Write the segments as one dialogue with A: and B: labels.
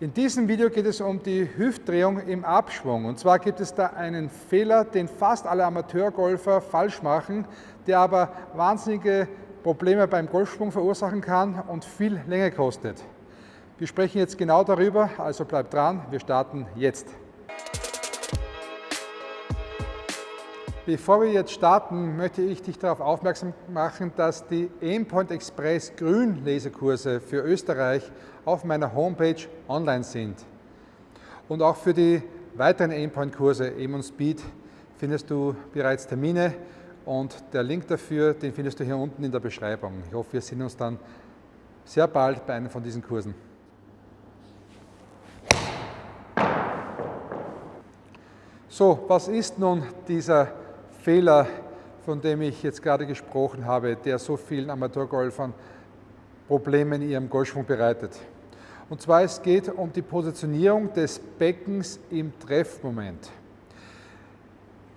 A: In diesem Video geht es um die Hüftdrehung im Abschwung. Und zwar gibt es da einen Fehler, den fast alle Amateurgolfer falsch machen, der aber wahnsinnige Probleme beim Golfschwung verursachen kann und viel Länge kostet. Wir sprechen jetzt genau darüber, also bleibt dran, wir starten jetzt. Bevor wir jetzt starten, möchte ich dich darauf aufmerksam machen, dass die Aimpoint Express Grün Lesekurse für Österreich auf meiner Homepage online sind. Und auch für die weiteren Aimpoint-Kurse Aim und Speed findest du bereits Termine und der Link dafür, den findest du hier unten in der Beschreibung. Ich hoffe, wir sehen uns dann sehr bald bei einem von diesen Kursen. So, was ist nun dieser Fehler, von dem ich jetzt gerade gesprochen habe, der so vielen Amateurgolfern Probleme in ihrem Golfschwung bereitet? Und zwar es geht um die Positionierung des Beckens im Treffmoment.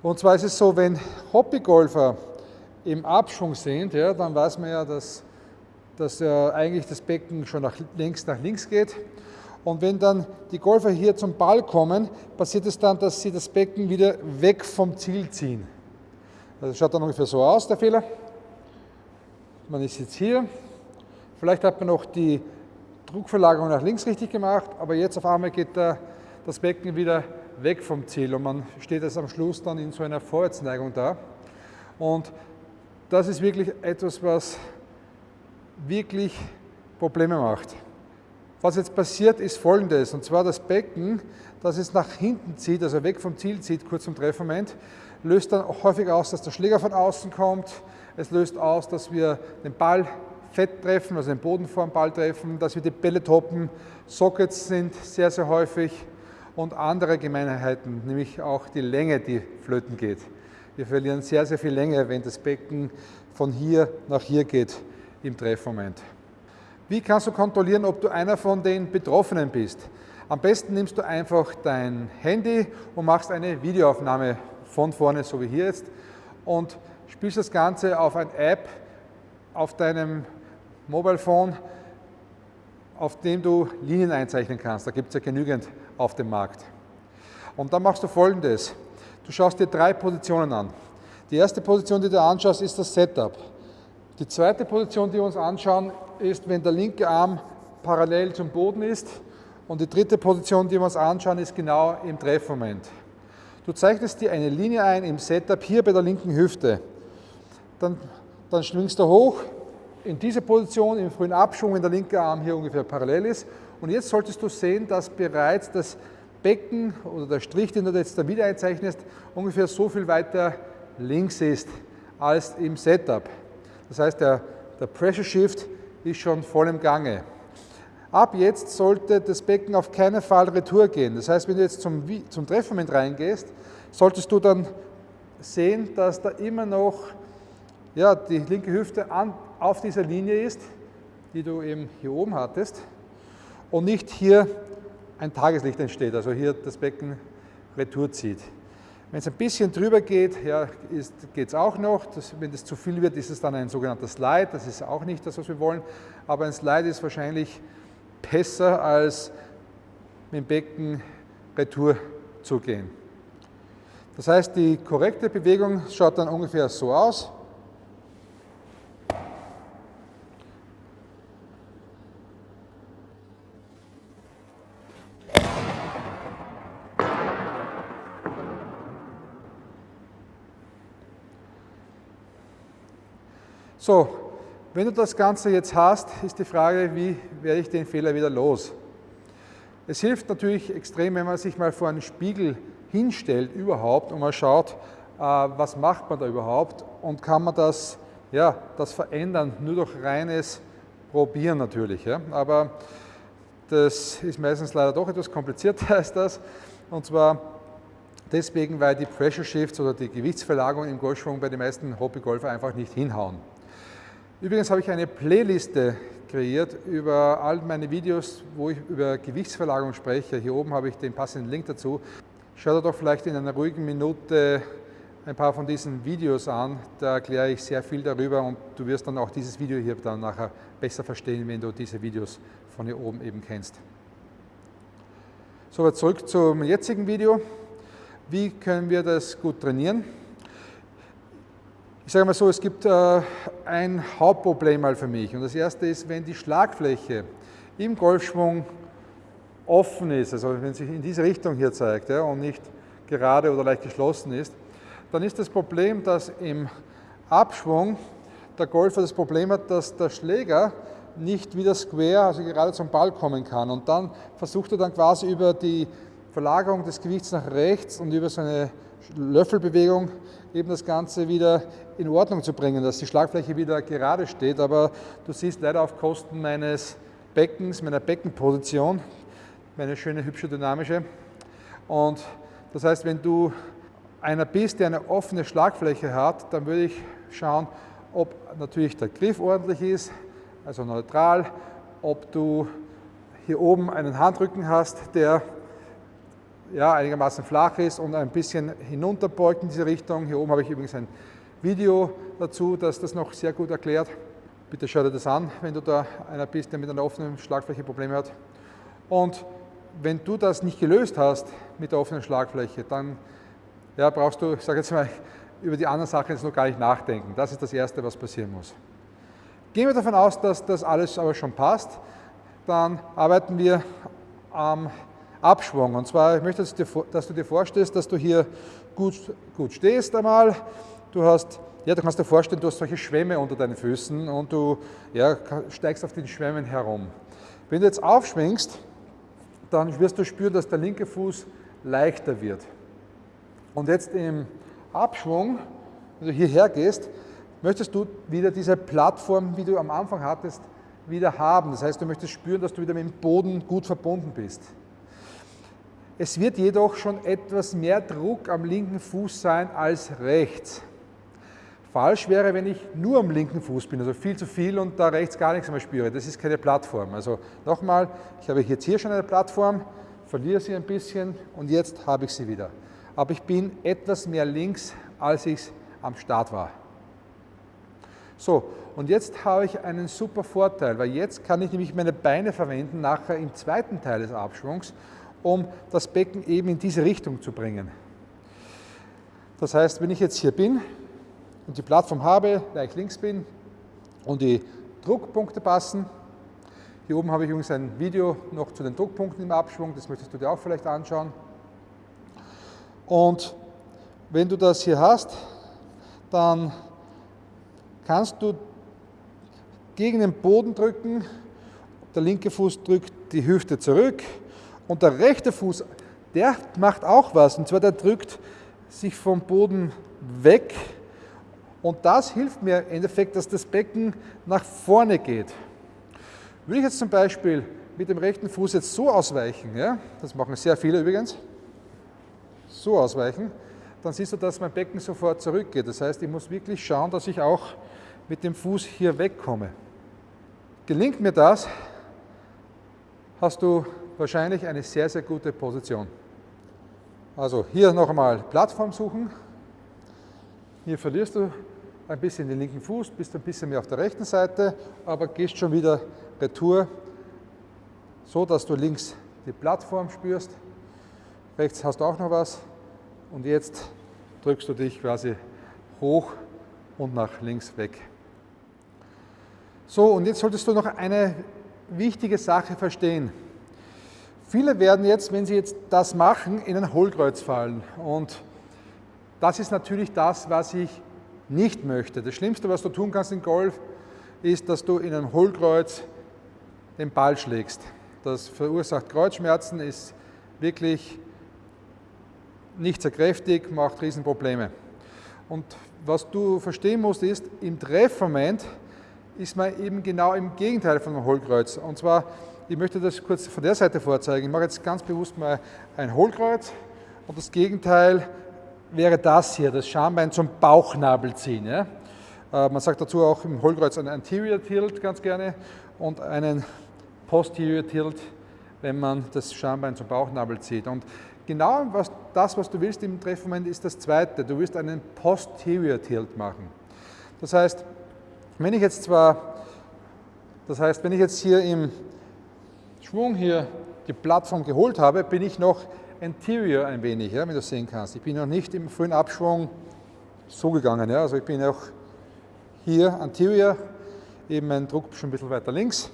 A: Und zwar ist es so, wenn Hobbygolfer im Abschwung sind, ja, dann weiß man ja, dass, dass ja eigentlich das Becken schon nach links nach links geht. Und wenn dann die Golfer hier zum Ball kommen, passiert es dann, dass sie das Becken wieder weg vom Ziel ziehen. Das schaut dann ungefähr so aus, der Fehler. Man ist jetzt hier. Vielleicht hat man noch die Druckverlagerung nach links richtig gemacht, aber jetzt auf einmal geht der, das Becken wieder weg vom Ziel und man steht jetzt am Schluss dann in so einer Vorwärtsneigung da. Und das ist wirklich etwas, was wirklich Probleme macht. Was jetzt passiert, ist folgendes, und zwar das Becken, das es nach hinten zieht, also weg vom Ziel zieht, kurz zum Treffmoment, löst dann häufig aus, dass der Schläger von außen kommt. Es löst aus, dass wir den Ball fett treffen, also den Boden vor dem Ball treffen, dass wir die Bälle toppen. Sockets sind sehr, sehr häufig und andere Gemeinheiten, nämlich auch die Länge, die flöten geht. Wir verlieren sehr, sehr viel Länge, wenn das Becken von hier nach hier geht im Treffmoment. Wie kannst du kontrollieren, ob du einer von den Betroffenen bist? Am besten nimmst du einfach dein Handy und machst eine Videoaufnahme von vorne, so wie hier jetzt, und spielst das Ganze auf ein App auf deinem Mobile Phone, auf dem du Linien einzeichnen kannst. Da gibt es ja genügend auf dem Markt. Und dann machst du folgendes. Du schaust dir drei Positionen an. Die erste Position, die du anschaust, ist das Setup. Die zweite Position, die wir uns anschauen, ist, wenn der linke Arm parallel zum Boden ist. Und die dritte Position, die wir uns anschauen, ist genau im Treffmoment. Du zeichnest dir eine Linie ein im Setup hier bei der linken Hüfte. Dann, dann schwingst du hoch, in diese Position im frühen Abschwung, wenn der linke Arm hier ungefähr parallel ist. Und jetzt solltest du sehen, dass bereits das Becken oder der Strich, den du jetzt da wieder einzeichnest, ungefähr so viel weiter links ist als im Setup. Das heißt, der, der Pressure Shift ist schon voll im Gange. Ab jetzt sollte das Becken auf keinen Fall retour gehen. Das heißt, wenn du jetzt zum, zum Treffmoment reingehst, solltest du dann sehen, dass da immer noch ja, die linke Hüfte an, auf dieser Linie ist, die du eben hier oben hattest und nicht hier ein Tageslicht entsteht, also hier das Becken retour zieht. Wenn es ein bisschen drüber geht, ja, geht es auch noch. Das, wenn es zu viel wird, ist es dann ein sogenannter Slide. Das ist auch nicht das, was wir wollen. Aber ein Slide ist wahrscheinlich besser, als mit dem Becken retour zu gehen. Das heißt, die korrekte Bewegung schaut dann ungefähr so aus. So, wenn du das Ganze jetzt hast, ist die Frage, wie werde ich den Fehler wieder los? Es hilft natürlich extrem, wenn man sich mal vor einen Spiegel hinstellt überhaupt und mal schaut, äh, was macht man da überhaupt und kann man das, ja, das verändern, nur durch reines Probieren natürlich. Ja? Aber das ist meistens leider doch etwas komplizierter als das. Und zwar deswegen, weil die Pressure Shifts oder die Gewichtsverlagerung im Golfschwung bei den meisten Hobbygolfer einfach nicht hinhauen. Übrigens habe ich eine Playliste kreiert über all meine Videos, wo ich über Gewichtsverlagerung spreche. Hier oben habe ich den passenden Link dazu. Schau dir doch vielleicht in einer ruhigen Minute ein paar von diesen Videos an. Da erkläre ich sehr viel darüber und du wirst dann auch dieses Video hier dann nachher besser verstehen, wenn du diese Videos von hier oben eben kennst. So, zurück zum jetzigen Video. Wie können wir das gut trainieren? Ich sage mal so, es gibt äh, ein Hauptproblem mal für mich. Und das erste ist, wenn die Schlagfläche im Golfschwung offen ist, also wenn sich in diese Richtung hier zeigt ja, und nicht gerade oder leicht geschlossen ist, dann ist das Problem, dass im Abschwung der Golfer das Problem hat, dass der Schläger nicht wieder square, also gerade zum Ball kommen kann. Und dann versucht er dann quasi über die Verlagerung des Gewichts nach rechts und über so eine Löffelbewegung eben das Ganze wieder in Ordnung zu bringen, dass die Schlagfläche wieder gerade steht. Aber du siehst leider auf Kosten meines Beckens, meiner Beckenposition, meine schöne, hübsche, dynamische. Und das heißt, wenn du einer bist, der eine offene Schlagfläche hat, dann würde ich schauen, ob natürlich der Griff ordentlich ist, also neutral, ob du hier oben einen Handrücken hast, der ja, einigermaßen flach ist und ein bisschen hinunterbeugt in diese Richtung. Hier oben habe ich übrigens ein Video dazu, das das noch sehr gut erklärt. Bitte schau dir das an, wenn du da einer bist, der mit einer offenen Schlagfläche Probleme hat. Und wenn du das nicht gelöst hast mit der offenen Schlagfläche, dann ja, brauchst du, ich sage jetzt mal, über die anderen Sachen jetzt noch gar nicht nachdenken. Das ist das Erste, was passieren muss. Gehen wir davon aus, dass das alles aber schon passt, dann arbeiten wir am Abschwung. Und zwar, ich möchte, dass du dir vorstellst, dass du hier gut, gut stehst einmal. Du hast, ja, du kannst dir vorstellen, du hast solche Schwämme unter deinen Füßen und du ja, steigst auf den Schwämmen herum. Wenn du jetzt aufschwingst, dann wirst du spüren, dass der linke Fuß leichter wird. Und jetzt im Abschwung, wenn du hierher gehst, möchtest du wieder diese Plattform, wie du am Anfang hattest, wieder haben. Das heißt, du möchtest spüren, dass du wieder mit dem Boden gut verbunden bist. Es wird jedoch schon etwas mehr Druck am linken Fuß sein als rechts. Falsch wäre, wenn ich nur am linken Fuß bin, also viel zu viel und da rechts gar nichts mehr spüre. Das ist keine Plattform. Also nochmal, ich habe jetzt hier schon eine Plattform, verliere sie ein bisschen und jetzt habe ich sie wieder. Aber ich bin etwas mehr links, als ich am Start war. So, und jetzt habe ich einen super Vorteil, weil jetzt kann ich nämlich meine Beine verwenden, nachher im zweiten Teil des Abschwungs um das Becken eben in diese Richtung zu bringen. Das heißt, wenn ich jetzt hier bin und die Plattform habe, leicht links bin und die Druckpunkte passen, hier oben habe ich übrigens ein Video noch zu den Druckpunkten im Abschwung, das möchtest du dir auch vielleicht anschauen. Und wenn du das hier hast, dann kannst du gegen den Boden drücken, der linke Fuß drückt die Hüfte zurück und der rechte Fuß, der macht auch was. Und zwar der drückt sich vom Boden weg. Und das hilft mir im Endeffekt, dass das Becken nach vorne geht. Würde ich jetzt zum Beispiel mit dem rechten Fuß jetzt so ausweichen, ja, das machen sehr viele übrigens, so ausweichen, dann siehst du, dass mein Becken sofort zurückgeht. Das heißt, ich muss wirklich schauen, dass ich auch mit dem Fuß hier wegkomme. Gelingt mir das, hast du wahrscheinlich eine sehr, sehr gute Position. Also hier noch einmal Plattform suchen. Hier verlierst du ein bisschen den linken Fuß, bist ein bisschen mehr auf der rechten Seite, aber gehst schon wieder retour, so dass du links die Plattform spürst. Rechts hast du auch noch was und jetzt drückst du dich quasi hoch und nach links weg. So, und jetzt solltest du noch eine wichtige Sache verstehen. Viele werden jetzt, wenn sie jetzt das machen, in ein Hohlkreuz fallen. Und das ist natürlich das, was ich nicht möchte. Das Schlimmste, was du tun kannst in Golf, ist, dass du in einem Hohlkreuz den Ball schlägst. Das verursacht Kreuzschmerzen, ist wirklich nicht sehr kräftig, macht Riesenprobleme. Und was du verstehen musst, ist, im Treffmoment ist man eben genau im Gegenteil von einem Hohlkreuz. Und zwar ich möchte das kurz von der Seite vorzeigen. Ich mache jetzt ganz bewusst mal ein Hohlkreuz und das Gegenteil wäre das hier, das Schambein zum Bauchnabel ziehen. Ja? Äh, man sagt dazu auch im Hohlkreuz einen Anterior Tilt ganz gerne und einen Posterior Tilt, wenn man das Schambein zum Bauchnabel zieht. Und genau was, das, was du willst im Treffmoment, ist das zweite. Du willst einen Posterior Tilt machen. Das heißt, wenn ich jetzt zwar, das heißt, wenn ich jetzt hier im Schwung hier die Plattform geholt habe, bin ich noch anterior ein wenig, ja, wie du sehen kannst. Ich bin noch nicht im frühen Abschwung so gegangen. Ja. Also ich bin auch hier anterior, eben mein Druck schon ein bisschen weiter links.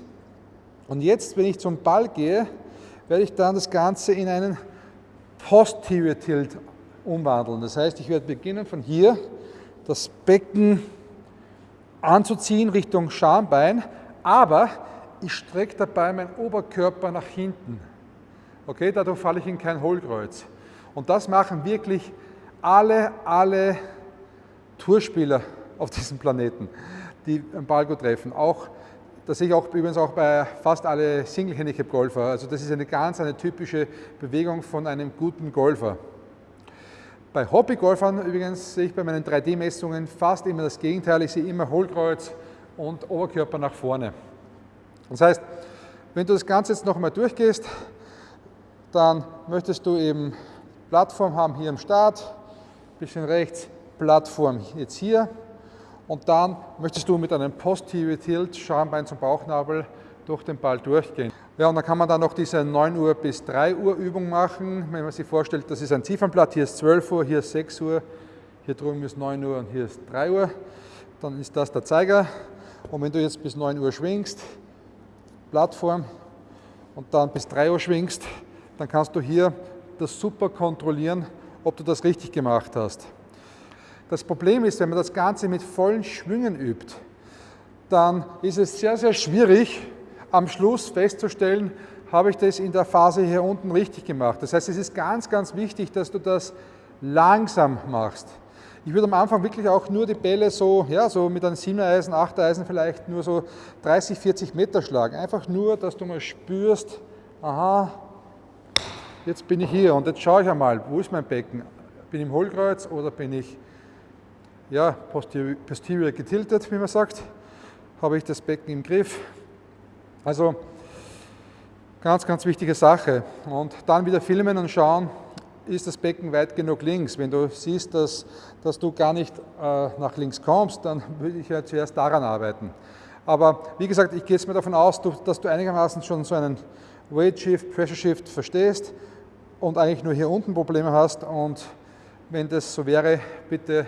A: Und jetzt, wenn ich zum Ball gehe, werde ich dann das Ganze in einen Posterior Tilt umwandeln. Das heißt, ich werde beginnen von hier das Becken anzuziehen Richtung Schambein, aber ich strecke dabei meinen Oberkörper nach hinten. Okay, dadurch falle ich in kein Hohlkreuz. Und das machen wirklich alle, alle Tourspieler auf diesem Planeten, die am Ball gut treffen. Auch, das sehe ich auch übrigens auch bei fast alle Single-Handicap-Golfer. Also das ist eine ganz eine typische Bewegung von einem guten Golfer. Bei Hobbygolfern übrigens sehe ich bei meinen 3D-Messungen fast immer das Gegenteil. Ich sehe immer Hohlkreuz und Oberkörper nach vorne. Das heißt, wenn du das Ganze jetzt noch einmal durchgehst, dann möchtest du eben Plattform haben hier am Start, bisschen rechts, Plattform jetzt hier und dann möchtest du mit einem Posterior Tilt Schambein zum Bauchnabel durch den Ball durchgehen. Ja, und dann kann man dann noch diese 9 Uhr bis 3 Uhr Übung machen. Wenn man sich vorstellt, das ist ein Ziffernblatt, hier ist 12 Uhr, hier ist 6 Uhr, hier drüben ist 9 Uhr und hier ist 3 Uhr, dann ist das der Zeiger. Und wenn du jetzt bis 9 Uhr schwingst, Plattform, und dann bis 3 Uhr schwingst, dann kannst du hier das super kontrollieren, ob du das richtig gemacht hast. Das Problem ist, wenn man das Ganze mit vollen Schwüngen übt, dann ist es sehr, sehr schwierig, am Schluss festzustellen, habe ich das in der Phase hier unten richtig gemacht. Das heißt, es ist ganz, ganz wichtig, dass du das langsam machst. Ich würde am Anfang wirklich auch nur die Bälle so, ja, so mit einem 7er Eisen, 8er Eisen vielleicht nur so 30, 40 Meter schlagen. Einfach nur, dass du mal spürst, aha, jetzt bin ich hier und jetzt schaue ich einmal, wo ist mein Becken? Bin ich im Hohlkreuz oder bin ich ja, posterior, posterior getiltet, wie man sagt? Habe ich das Becken im Griff? Also ganz, ganz wichtige Sache. Und dann wieder filmen und schauen, ist das Becken weit genug links. Wenn du siehst, dass, dass du gar nicht äh, nach links kommst, dann würde ich ja zuerst daran arbeiten. Aber wie gesagt, ich gehe jetzt mal davon aus, dass du einigermaßen schon so einen Weight Shift, Pressure Shift verstehst und eigentlich nur hier unten Probleme hast. Und wenn das so wäre, bitte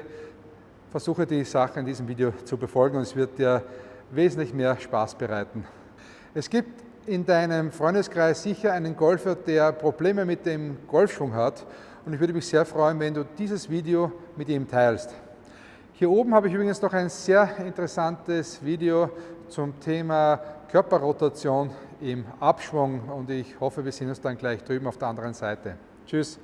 A: versuche die Sache in diesem Video zu befolgen und es wird dir wesentlich mehr Spaß bereiten. Es gibt in deinem Freundeskreis sicher einen Golfer, der Probleme mit dem Golfschwung hat und ich würde mich sehr freuen, wenn du dieses Video mit ihm teilst. Hier oben habe ich übrigens noch ein sehr interessantes Video zum Thema Körperrotation im Abschwung und ich hoffe, wir sehen uns dann gleich drüben auf der anderen Seite. Tschüss.